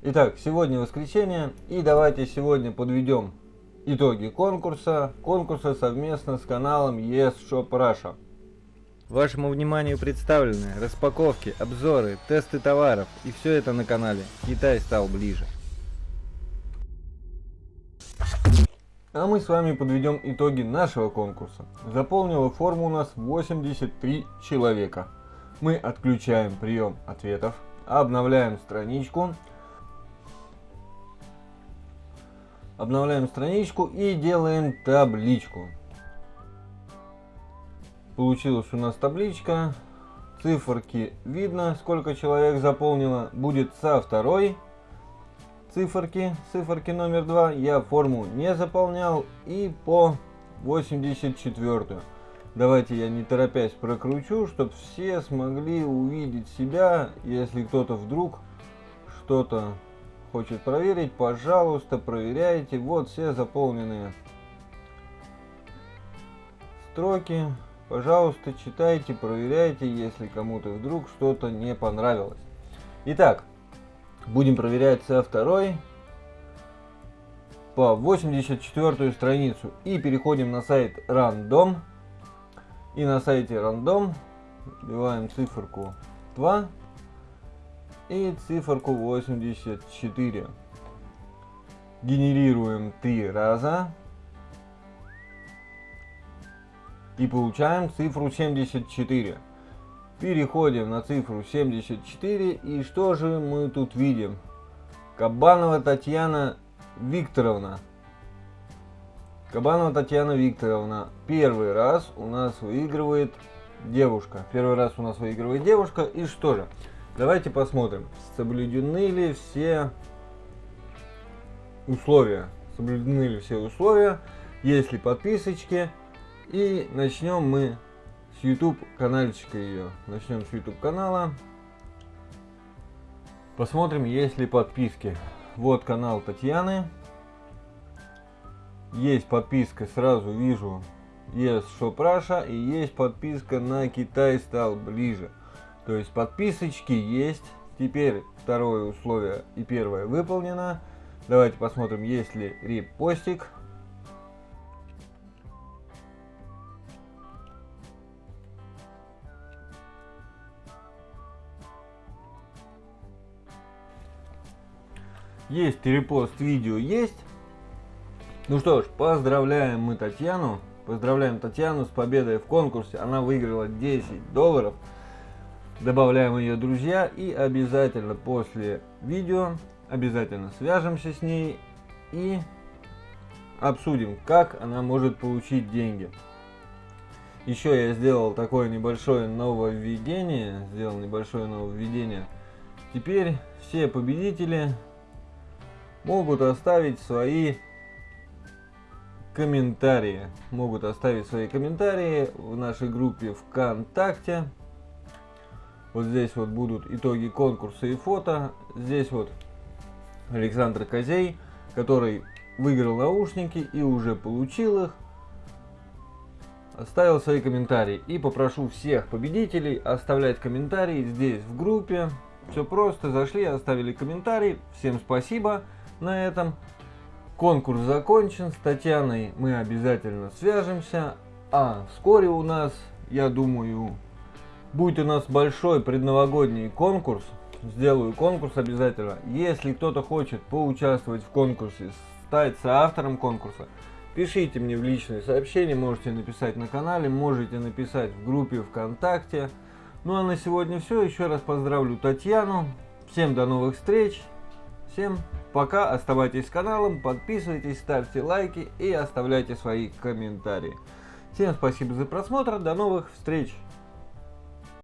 Итак, сегодня воскресенье и давайте сегодня подведем итоги конкурса. Конкурса совместно с каналом Yes Shop Russia. Вашему вниманию представлены распаковки, обзоры, тесты товаров и все это на канале Китай стал ближе. А мы с вами подведем итоги нашего конкурса. Заполнила форму у нас 83 человека. Мы отключаем прием ответов, обновляем страничку Обновляем страничку и делаем табличку. Получилась у нас табличка. Циферки видно, сколько человек заполнило. Будет со второй циферки, циферки номер 2. Я форму не заполнял. И по 84. Давайте я не торопясь прокручу, чтобы все смогли увидеть себя, если кто-то вдруг что-то хочет проверить, пожалуйста, проверяйте. Вот все заполненные строки. Пожалуйста, читайте, проверяйте, если кому-то вдруг что-то не понравилось. Итак, будем проверять со второй по 84 страницу. И переходим на сайт Random. И на сайте Random вбиваем циферку 2 и циферку 84. Генерируем три раза. И получаем цифру 74. Переходим на цифру 74. И что же мы тут видим? Кабанова Татьяна Викторовна. Кабанова Татьяна Викторовна. Первый раз у нас выигрывает девушка. Первый раз у нас выигрывает девушка. И что же? Давайте посмотрим, соблюдены ли все условия. Соблюдены ли все условия, есть ли подписочки. И начнем мы с YouTube канальчика ее. Начнем с YouTube канала. Посмотрим, есть ли подписки. Вот канал Татьяны. Есть подписка, сразу вижу, Shop Russia и есть подписка на Китай стал ближе. То есть подписочки есть. Теперь второе условие и первое выполнено. Давайте посмотрим, есть ли репостик. Есть репост видео, есть. Ну что ж, поздравляем мы Татьяну. Поздравляем Татьяну с победой в конкурсе. Она выиграла 10 долларов добавляем ее друзья и обязательно после видео обязательно свяжемся с ней и обсудим, как она может получить деньги. Еще я сделал такое небольшое нововведение, сделал небольшое нововведение. Теперь все победители могут оставить свои комментарии. Могут оставить свои комментарии в нашей группе ВКонтакте. Вот здесь вот будут итоги конкурса и фото. Здесь вот Александр Козей, который выиграл наушники и уже получил их. Оставил свои комментарии. И попрошу всех победителей оставлять комментарии здесь в группе. Все просто, зашли, оставили комментарий. Всем спасибо на этом. Конкурс закончен. С Татьяной мы обязательно свяжемся. А вскоре у нас, я думаю, Будет у нас большой предновогодний конкурс. Сделаю конкурс обязательно. Если кто-то хочет поучаствовать в конкурсе, стать соавтором конкурса, пишите мне в личные сообщения, можете написать на канале, можете написать в группе ВКонтакте. Ну а на сегодня все. Еще раз поздравлю Татьяну. Всем до новых встреч. Всем пока. Оставайтесь с каналом, подписывайтесь, ставьте лайки и оставляйте свои комментарии. Всем спасибо за просмотр. До новых встреч.